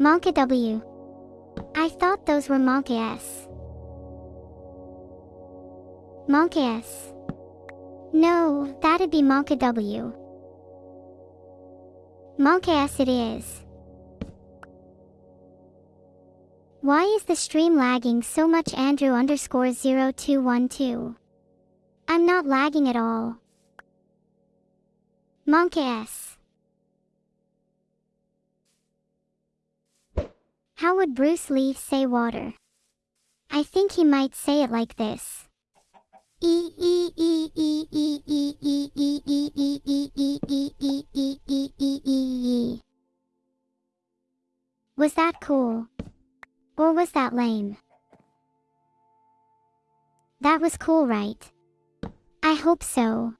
Monka W. I thought those were Monka S. Monka S. No, that'd be Monka W. Monka S it is. Why is the stream lagging so much Andrew underscore 0212? I'm not lagging at all. Monka S. How would Bruce Lee say water? I think he might say it like this. Was that cool? Or was that lame? That was cool, right? I hope so.